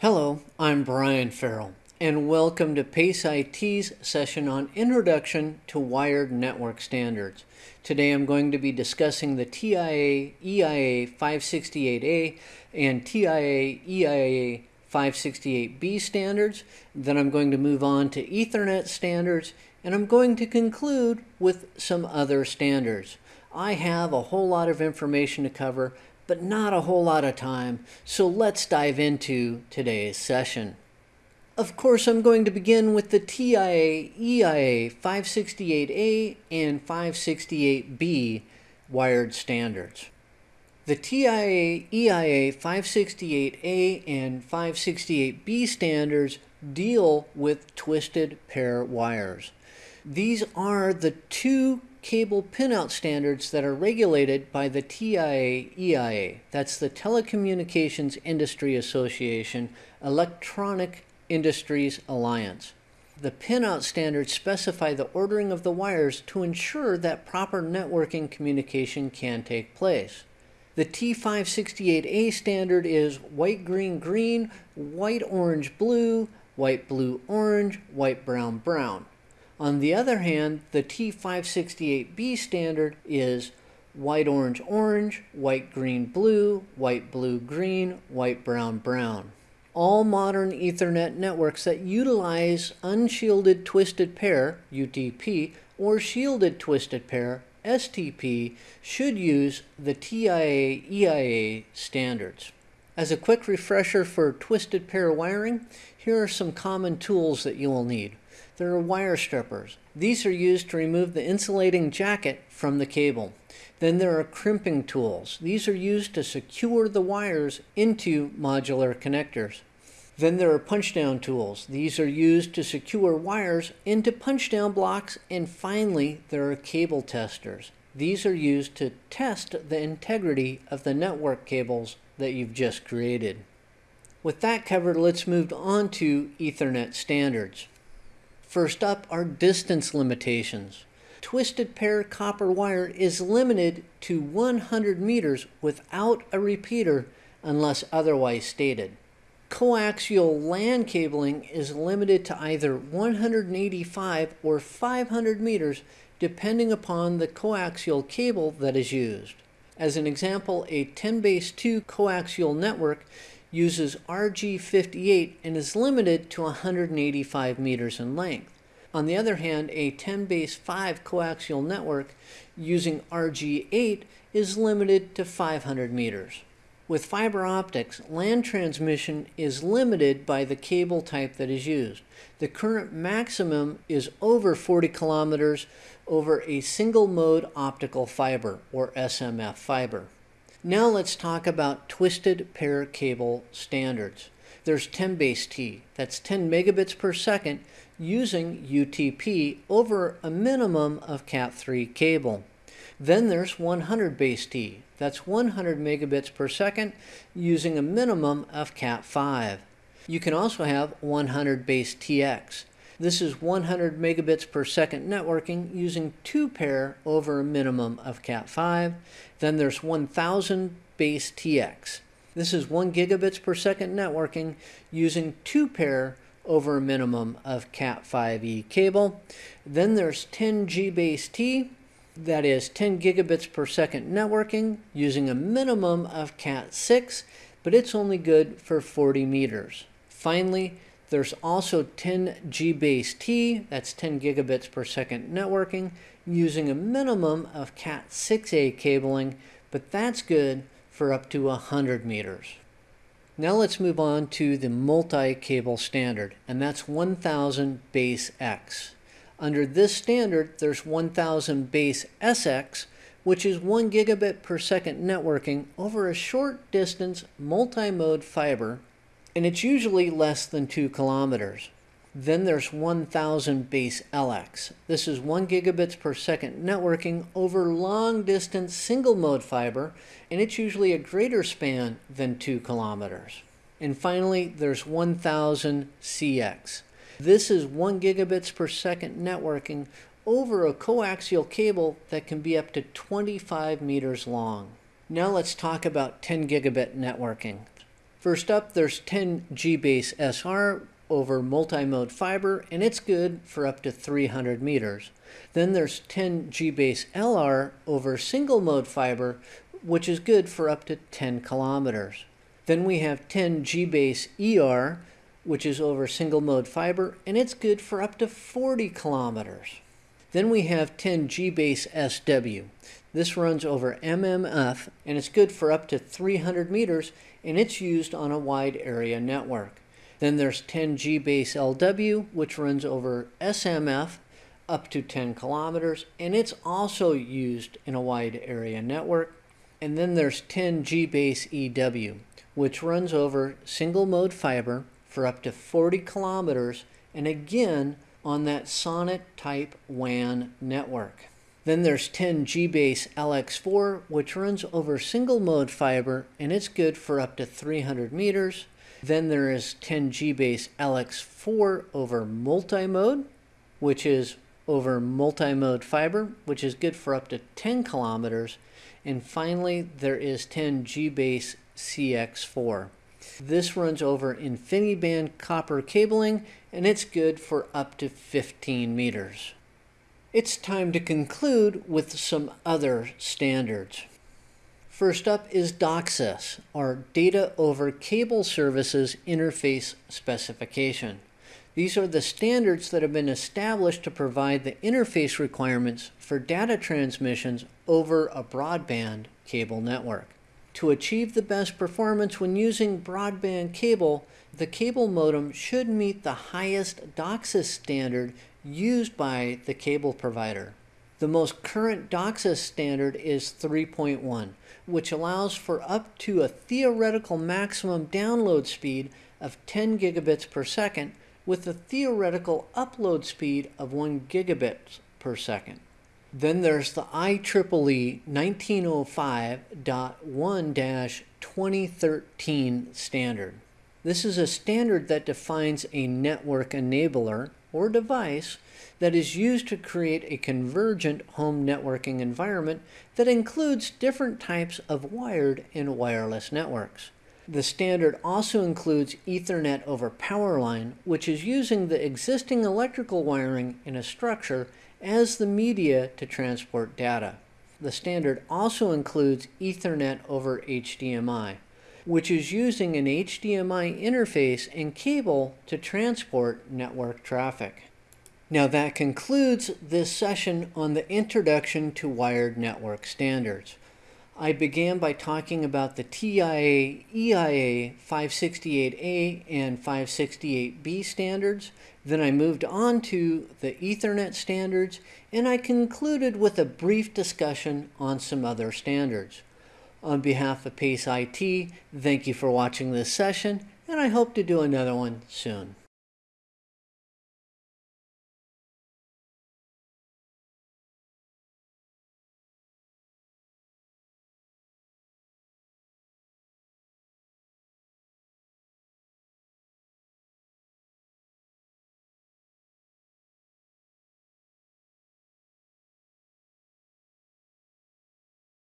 Hello, I'm Brian Farrell, and welcome to PACE IT's session on Introduction to Wired Network Standards. Today I'm going to be discussing the TIA EIA 568A and TIA EIA 568B standards. Then I'm going to move on to Ethernet standards, and I'm going to conclude with some other standards. I have a whole lot of information to cover, but not a whole lot of time, so let's dive into today's session. Of course, I'm going to begin with the TIA EIA 568A and 568B wired standards. The TIA EIA 568A and 568B standards deal with twisted pair wires. These are the two cable pinout standards that are regulated by the TIA EIA. That's the Telecommunications Industry Association Electronic Industries Alliance. The pinout standards specify the ordering of the wires to ensure that proper networking communication can take place. The T568A standard is white green green, white orange blue, white blue orange, white brown brown. On the other hand, the T568B standard is white orange orange, white green blue, white blue green, white brown brown. All modern Ethernet networks that utilize unshielded twisted pair, UTP, or shielded twisted pair, STP, should use the TIA EIA standards. As a quick refresher for twisted pair wiring, here are some common tools that you will need. There are wire strippers. These are used to remove the insulating jacket from the cable. Then there are crimping tools. These are used to secure the wires into modular connectors. Then there are punch-down tools. These are used to secure wires into punch-down blocks. And finally, there are cable testers. These are used to test the integrity of the network cables that you've just created. With that covered, let's move on to Ethernet standards. First up are distance limitations. Twisted pair copper wire is limited to 100 meters without a repeater unless otherwise stated. Coaxial LAN cabling is limited to either 185 or 500 meters depending upon the coaxial cable that is used. As an example, a 10 base 2 coaxial network uses RG58 and is limited to 185 meters in length. On the other hand, a 10 base 5 coaxial network using RG8 is limited to 500 meters. With fiber optics, LAN transmission is limited by the cable type that is used. The current maximum is over 40 kilometers over a single mode optical fiber or SMF fiber. Now let's talk about twisted pair cable standards. There's 10 base T, that's 10 megabits per second using UTP over a minimum of Cat3 cable. Then there's 100 base T, that's 100 megabits per second using a minimum of Cat5. You can also have 100 base TX. This is 100 megabits per second networking using two pair over a minimum of Cat5. Then there's 1000 base TX. This is 1 gigabits per second networking using two pair over a minimum of Cat5e cable. Then there's 10 G base T, that is 10 gigabits per second networking using a minimum of Cat6, but it's only good for 40 meters. Finally, there's also 10 G base T, that's 10 gigabits per second networking, using a minimum of Cat 6A cabling, but that's good for up to 100 meters. Now let's move on to the multi-cable standard, and that's 1000 base X. Under this standard, there's 1000 base SX, which is 1 gigabit per second networking over a short distance multi-mode fiber and it's usually less than 2 kilometers. Then there's 1000 base LX. This is 1 gigabits per second networking over long distance single mode fiber, and it's usually a greater span than 2 kilometers. And finally, there's 1000 CX. This is 1 gigabits per second networking over a coaxial cable that can be up to 25 meters long. Now let's talk about 10 gigabit networking. First up, there's 10 G-base SR over multi-mode fiber, and it's good for up to 300 meters. Then there's 10 G-base LR over single mode fiber, which is good for up to 10 kilometers. Then we have 10 G-base ER, which is over single mode fiber, and it's good for up to 40 kilometers. Then we have 10 G-base SW. This runs over MMF, and it's good for up to 300 meters, and it's used on a wide area network. Then there's 10 G-base LW, which runs over SMF up to 10 kilometers, and it's also used in a wide area network. And then there's 10 G-base EW, which runs over single mode fiber for up to 40 kilometers, and again on that SONET type WAN network. Then there's 10 G-base LX4, which runs over single mode fiber, and it's good for up to 300 meters. Then there is 10 G-base LX4 over multi-mode, which is over multi-mode fiber, which is good for up to 10 kilometers. And finally, there is 10 G-base CX4. This runs over InfiniBand copper cabling, and it's good for up to 15 meters. It's time to conclude with some other standards. First up is DOCSIS, or Data over Cable Services Interface Specification. These are the standards that have been established to provide the interface requirements for data transmissions over a broadband cable network. To achieve the best performance when using broadband cable, the cable modem should meet the highest DOCSIS standard used by the cable provider. The most current DOCSIS standard is 3.1, which allows for up to a theoretical maximum download speed of 10 gigabits per second with a theoretical upload speed of 1 gigabit per second. Then there's the IEEE 1905.1-2013 standard. This is a standard that defines a network enabler or device that is used to create a convergent home networking environment that includes different types of wired and wireless networks. The standard also includes Ethernet over power line, which is using the existing electrical wiring in a structure as the media to transport data. The standard also includes Ethernet over HDMI, which is using an HDMI interface and cable to transport network traffic. Now that concludes this session on the Introduction to Wired Network Standards. I began by talking about the TIA EIA 568A and 568B standards. Then I moved on to the Ethernet standards, and I concluded with a brief discussion on some other standards. On behalf of PACE IT, thank you for watching this session, and I hope to do another one soon.